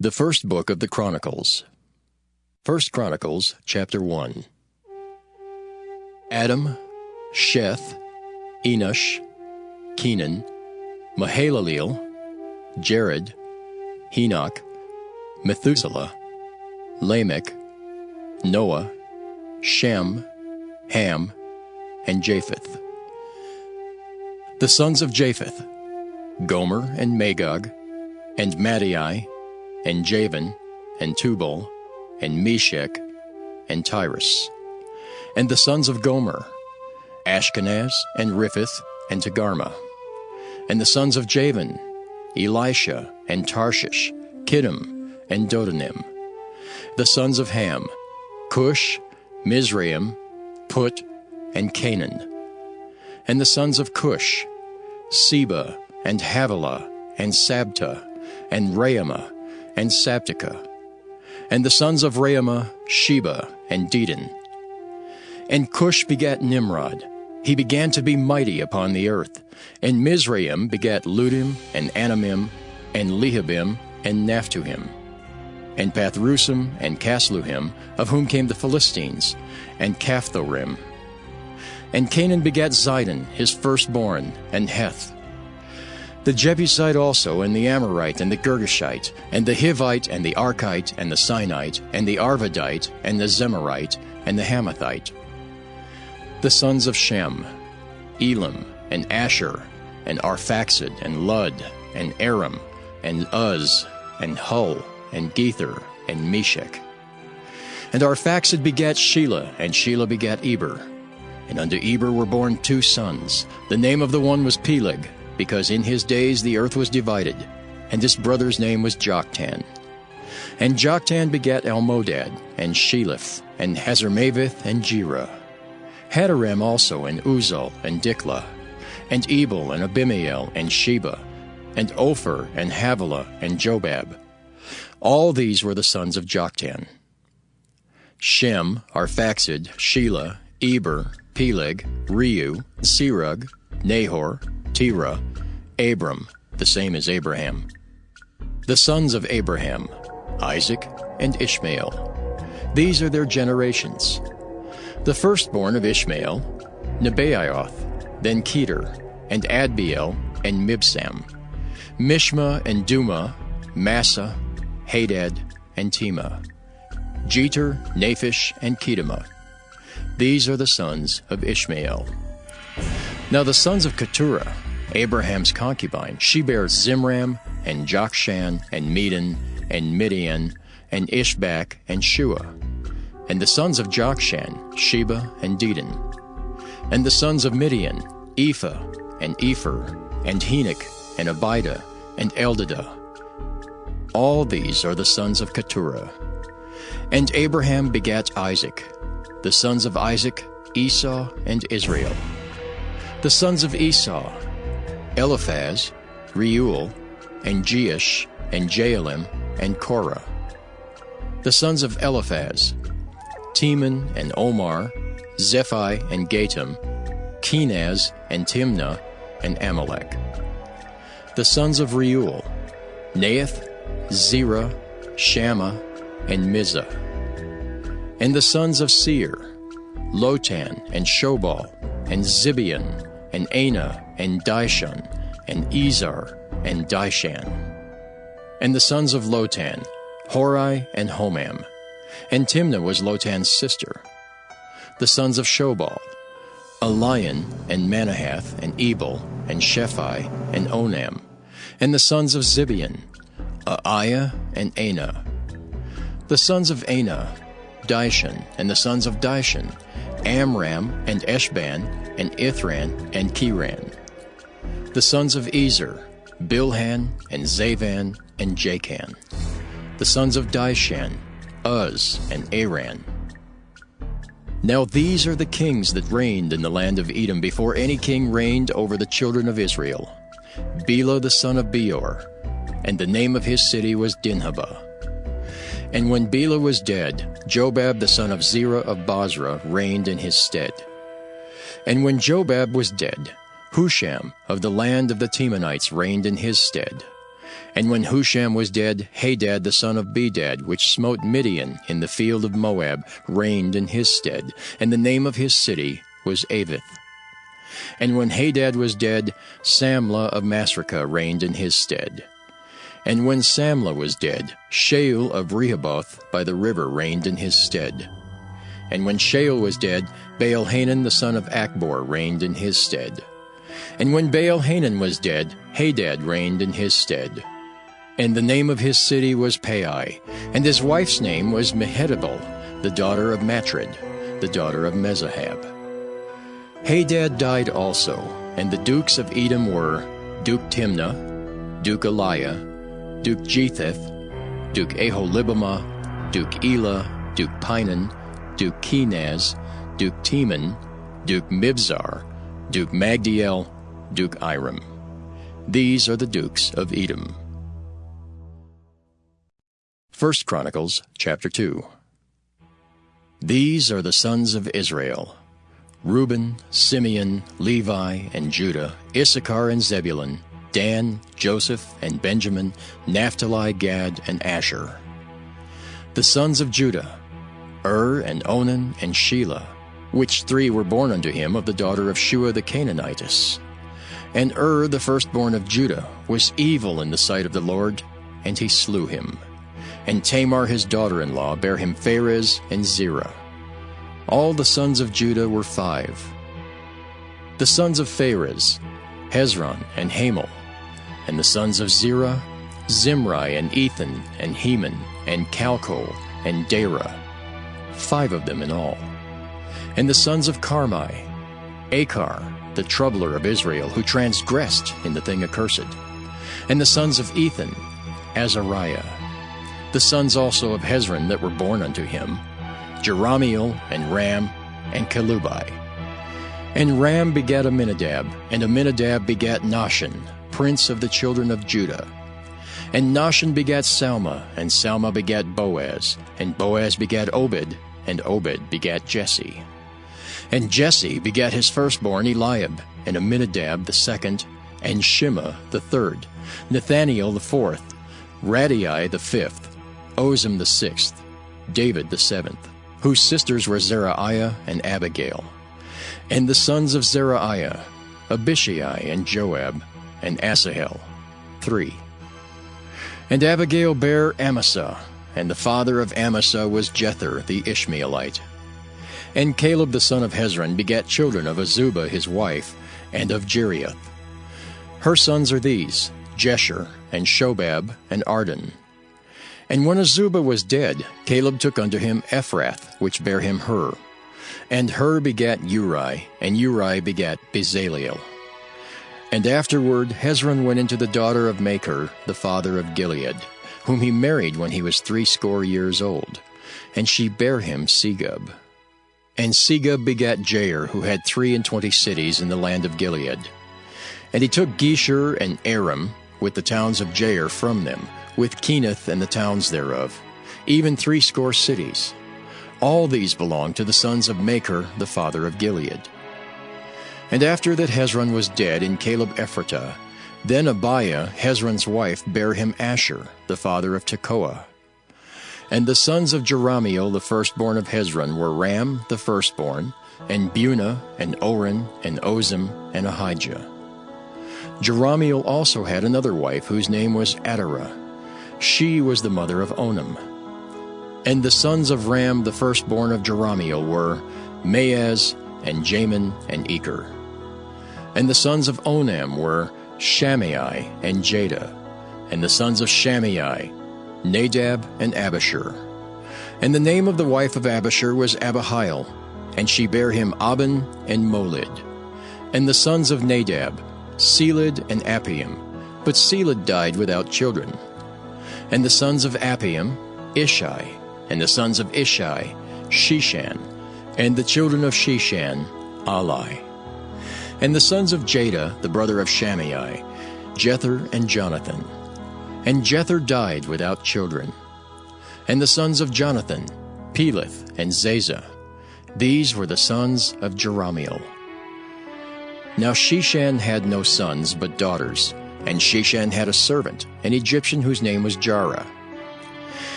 The first book of the Chronicles. First Chronicles chapter 1. Adam, Sheth, Enosh, Kenan, Mahalaleel, Jared, Enoch, Methuselah, Lamech, Noah, Shem, Ham, and Japheth. The sons of Japheth, Gomer and Magog, and Madai, and Javan, and Tubal, and Meshech, and Tiras. And the sons of Gomer, Ashchenaz, and Riphath, and Togarmah. And the sons of Javan, Elishah, and Tarshish, Kittim, and Dodanim. The sons of Ham, Cush, Mizraim, Put, and Canaan. And the sons of Cush, Seba, and Havilah, and Sabta, and Raamah, and Sabtecha. And the sons of Raamah, Sheba, and Dedan. And Cush begat Nimrod. He began to be mighty upon the earth. And Mizraim begat Ludim, and Anamim, and Lehabim, and Naphtuhim. And Pathrusim, and Casluhim, of whom came the Philistines, and Caphthorim. And Canaan begat Zidon, his firstborn, and Heth, the Jebusite also, and the Amorite, and the Girgashite, and the Hivite, and the Arkite, and the Sinite, and the Arvadite, and the Zemarite, and the Hamathite. The sons of Shem, Elam, and Asshur, and Arphaxad, and Lud, and Aram, and Uz, and Hul, and Gether, and Meshech. And Arphaxad begat Shelah, and Shelah begat Eber. And unto Eber were born two sons. The name of the one was Peleg, because in his days the earth was divided, and this brother's name was Joktan. And Joktan begat Almodad, and Sheleph, and Hazarmaveth, and Jerah. Hadoram also, and Uzal, and Diklah, and Ebal, and Abimael, and Sheba, and Ophir, and Havilah, and Jobab. All these were the sons of Joktan. Shem, Arphaxad, Shelah, Eber, Peleg, Reu, Serug, Nahor, Terah, Abram, the same as Abraham. The sons of Abraham, Isaac and Ishmael. These are their generations. The firstborn of Ishmael, Nebaioth, then Kedar, and Adbeel, and Mibsam, Mishma and Dumah, Massa, Hadad, and Tema, Jetur, Naphish, and Kedemah. These are the sons of Ishmael. Now the sons of Keturah, Abraham's concubine, she bare Zimran, and Jokshan, and Medan, and Midian, and Ishbak, and Shua. And the sons of Jokshan, Sheba, and Dedan. And the sons of Midian, Ephah, and Epher, and Henoch, and Abida, and Eldaah. All these are the sons of Keturah. And Abraham begat Isaac. The sons of Isaac, Esau, and Israel. The sons of Esau, Eliphaz, Reuel, and Jeush, and Jaalam, and Korah. The sons of Eliphaz, Teman and Omar, Zephi and Gatam, Kenaz and Timnah, and Amalek. The sons of Reuel, Nahath, Zerah, Shammah, and Mizzah. And the sons of Seir, Lotan and Shobal, and Zibeon, and Anah, and Dishon, and Ezar, and Dishan. And the sons of Lotan, Hori and Homam. And Timnah was Lotan's sister. The sons of Shobal, Alian, and Manahath, and Ebal, and Shephi, and Onam. And the sons of Zibeon, Aiah, and Anah. The sons of Anah, Dishon, and the sons of Dishon, Amram, and Eshban, and Ithran, and Cheran. The sons of Ezer, Bilhan, and Zavan, and Jakan. The sons of Dishan, Uz, and Aran. Now these are the kings that reigned in the land of Edom before any king reigned over the children of Israel. Bela the son of Beor, and the name of his city was Dinhabah. And when Bela was dead, Jobab the son of Zerah of Bozrah reigned in his stead. And when Jobab was dead, Husham of the land of the Temanites reigned in his stead. And when Husham was dead, Hadad the son of Bedad, which smote Midian in the field of Moab, reigned in his stead, and the name of his city was Avith. And when Hadad was dead, Samlah of Masrekah reigned in his stead. And when Samlah was dead, Shaul of Rehoboth by the river reigned in his stead. And when Shaul was dead, Baal-Hanan the son of Achbor reigned in his stead. And when Baal-Hanan was dead, Hadad reigned in his stead. And the name of his city was Pai, and his wife's name was Mehetabel, the daughter of Matred, the daughter of Mezahab. Hadad died also, and the dukes of Edom were Duke Timnah, Duke Aliah, Duke Jetheth, Duke Aholibamah, Duke Elah, Duke Pinon, Duke Kenaz, Duke Teman, Duke Mibzar, Duke Magdiel, Duke Iram. These are the dukes of Edom. 1 Chronicles chapter 2 These are the sons of Israel Reuben, Simeon, Levi, and Judah, Issachar and Zebulun, Dan, Joseph, and Benjamin, Naphtali, Gad, and Asher. The sons of Judah, Ur, and Onan, and Shelah, which three were born unto him of the daughter of Shua the Canaanitess. And Ur, the firstborn of Judah, was evil in the sight of the Lord, and he slew him. And Tamar his daughter-in-law bare him Pharez and Zerah. All the sons of Judah were five. The sons of Pharez, Hezron and Hamul. And the sons of Zerah, Zimri and Ethan and Heman and Calcol and Dara. Five of them in all. And the sons of Carmi, Achar, the troubler of Israel, who transgressed in the thing accursed. And the sons of Ethan, Azariah, the sons also of Hezron that were born unto him, Jerahmeel, and Ram, and Chelubai. And Ram begat Amminadab, and Amminadab begat Nahshon, prince of the children of Judah. And Nahshon begat Salma, and Salma begat Boaz, and Boaz begat Obed, and Obed begat Jesse. And Jesse begat his firstborn Eliab, and Abinadab the second, and Shema the third, Nethaneel the fourth, Raddai the fifth, Ozem the sixth, David the seventh, whose sisters were Zeruiah and Abigail. And the sons of Zeruiah, Abishai and Joab, and Asahel, three. And Abigail bare Amasa, and the father of Amasa was Jether the Ishmaelite. And Caleb the son of Hezron begat children of Azubah his wife, and of Jerioth. Her sons are these, Jesher, and Shobab, and Ardon. And when Azubah was dead, Caleb took unto him Ephrath, which bare him Hur. And Hur begat Uri, and Uri begat Bezaleel. And afterward Hezron went into the daughter of Machir, the father of Gilead, whom he married when he was threescore years old, and she bare him Segub. And Segub begat Jair, who had three and twenty cities in the land of Gilead. And he took Geshur and Aram, with the towns of Jair from them, with Kenath and the towns thereof, even threescore cities. All these belonged to the sons of Machir, the father of Gilead. And after that Hezron was dead in Caleb Ephratah, then Abiah, Hezron's wife, bare him Ashur, the father of Tekoa. And the sons of Jerahmeel, the firstborn of Hezron, were Ram, the firstborn, and Bunah, and Oren, and Ozem, and Ahijah. Jerahmeel also had another wife, whose name was Atarah. She was the mother of Onam. And the sons of Ram, the firstborn of Jerahmeel, were Maaz, and Jamin, and Eker. And the sons of Onam were Shammai and Jada, and the sons of Shammai, Nadab and Abishur. And the name of the wife of Abishur was Abihail, and she bare him Ahban and Molid. And the sons of Nadab, Seled and Appaim, but Seled died without children. And the sons of Appaim, Ishi, and the sons of Ishi, Sheshan, and the children of Sheshan, Ahlai. And the sons of Jada, the brother of Shammai, Jether and Jonathan. And Jether died without children. And the sons of Jonathan, Peleth and Zazah. These were the sons of Jerahmeel. Now Sheshan had no sons but daughters, and Sheshan had a servant, an Egyptian whose name was Jarha.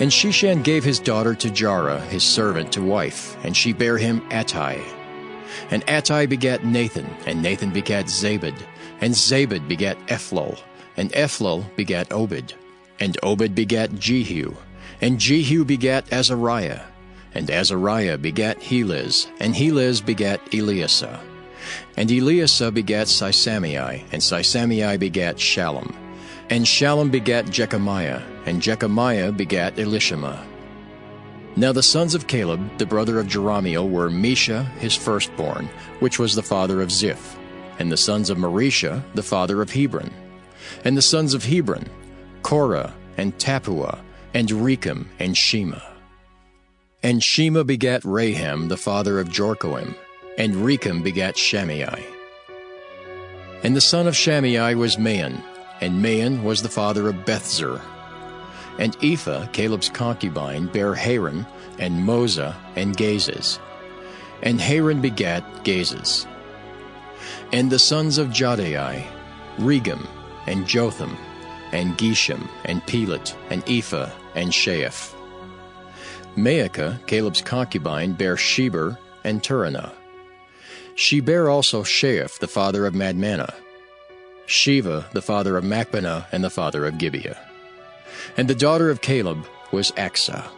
And Sheshan gave his daughter to Jarha, his servant, to wife, and she bare him Attai. And Attai begat Nathan, and Nathan begat Zabad, and Zabad begat Ephlal, and Ephlal begat Obed, and Obed begat Jehu, and Jehu begat Azariah, and Azariah begat Helez, and Helez begat Eleasah. And Eleasah begat Sisamai, and Sisamai begat Shallum. And Shallum begat Jekamiah, and Jekamiah begat Elishama. Now the sons of Caleb, the brother of Jerahmeel, were Mesha, his firstborn, which was the father of Ziph, and the sons of Mareshah, the father of Hebron. And the sons of Hebron, Korah, and Tappuah, and Rekem, and Shema. And Shema begat Raham, the father of Jorkoam, and Rekem begat Shammai. And the son of Shammai was Maon, and Maon was the father of Bethzur. And Ephah, Caleb's concubine, bare Haran, and Moza, and Gazez. And Haran begat Gazez. And the sons of Jahdai, Regem, and Jotham, and Gesham, and Pelet, and Ephah, and Shaaph. Maachah, Caleb's concubine, bare Sheber and Tirhanah. She bare also Shaaph, the father of Madmannah, Sheva, the father of Machbenah, and the father of Gibeah. And the daughter of Caleb was Achsah.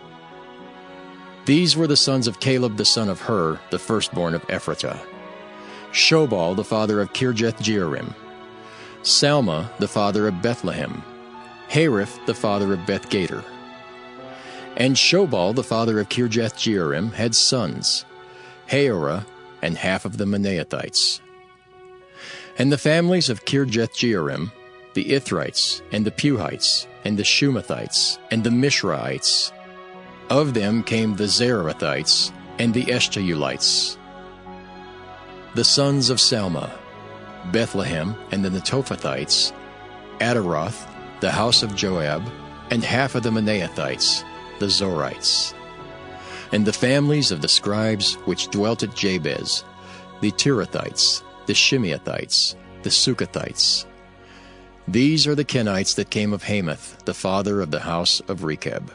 These were the sons of Caleb the son of Hur, the firstborn of Ephratah. Shobal, the father of Kirjath Jearim. Salma, the father of Bethlehem. Hareph, the father of Bethgader. And Shobal, the father of Kirjath Jearim, had sons, Haroeh, and half of the Manahethites. And the families of Kirjath Jearim, the Ithrites, and the Puhites, and the Shumathites, and the Mishraites. Of them came the Zareathites, and the Eshtaulites. The sons of Salma, Bethlehem, and the Netophathites, Ataroth, the house of Joab, and half of the Manahethites, the Zorites and the families of the scribes which dwelt at Jabez, the Tirathites, the Shimeathites, the Suchathites. These are the Kenites that came of Hemath, the father of the house of Rechab.